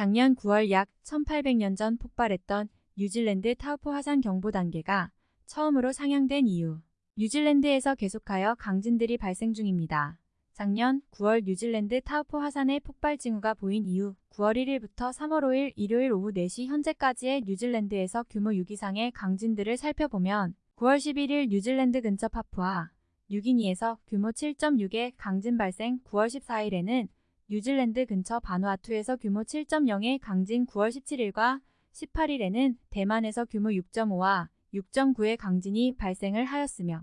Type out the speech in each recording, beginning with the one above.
작년 9월 약 1800년 전 폭발했던 뉴질랜드 타우포 화산 경보 단계가 처음으로 상향된 이유. 뉴질랜드에서 계속하여 강진들이 발생 중입니다. 작년 9월 뉴질랜드 타우포 화산의 폭발 징후가 보인 이후 9월 1일부터 3월 5일 일요일 오후 4시 현재까지의 뉴질랜드에서 규모 6 이상의 강진들을 살펴보면 9월 11일 뉴질랜드 근처 파푸아 뉴기니에서 규모 7.6의 강진 발생 9월 14일에는 뉴질랜드 근처 바누아투에서 규모 7.0의 강진 9월 17일과 18일에는 대만에서 규모 6.5와 6.9의 강진이 발생을 하였으며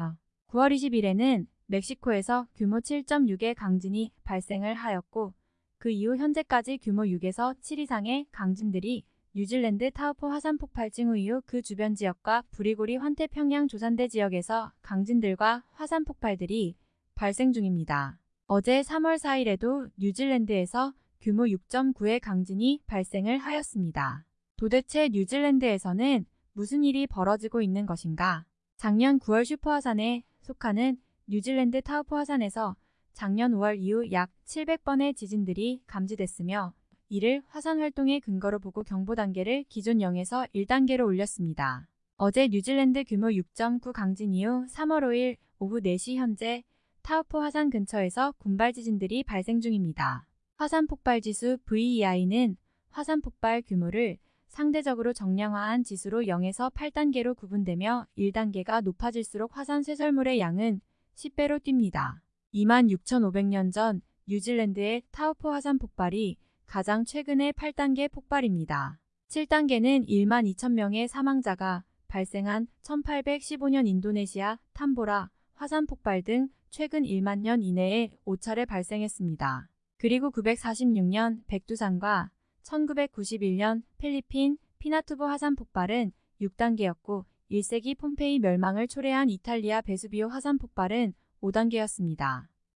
9월 20일에는 멕시코에서 규모 7.6의 강진이 발생을 하였고 그 이후 현재까지 규모 6에서 7 이상의 강진들이 뉴질랜드 타우포 화산 폭발 징후 이후 그 주변 지역과 부리고리 환태평양 조산대 지역에서 강진들과 화산 폭발들이 발생 중입니다. 어제 3월 4일에도 뉴질랜드에서 규모 6.9의 강진이 발생을 하였습니다. 도대체 뉴질랜드에서는 무슨 일이 벌어지고 있는 것인가? 작년 9월 슈퍼화산에 속하는 뉴질랜드 타우포 화산에서 작년 5월 이후 약 700번의 지진들이 감지됐으며 이를 화산 활동의 근거로 보고 경보 단계를 기존 0에서 1단계로 올렸습니다. 어제 뉴질랜드 규모 6.9 강진 이후 3월 5일 오후 4시 현재 타우포 화산 근처에서 군발 지진들이 발생 중입니다. 화산 폭발 지수 VEI는 화산 폭발 규모를 상대적으로 정량화한 지수로 0에서 8단계로 구분되며 1단계가 높아질수록 화산 쇄설물의 양은 10배로 뜁니다. 26,500년 전 뉴질랜드의 타우포 화산 폭발이 가장 최근의 8단계 폭발입니다. 7단계는 1만 2천 명의 사망자가 발생한 1815년 인도네시아 탐보라 화산 폭발 등 최근 1만 년 이내에 5차례 발생했습니다. 그리고 946년 백두산과 1991년 필리핀 피나투보 화산 폭발은 6단계였고 1세기 폼페이 멸망을 초래한 이탈리아 베수비오 화산 폭발은 5단계였습니다.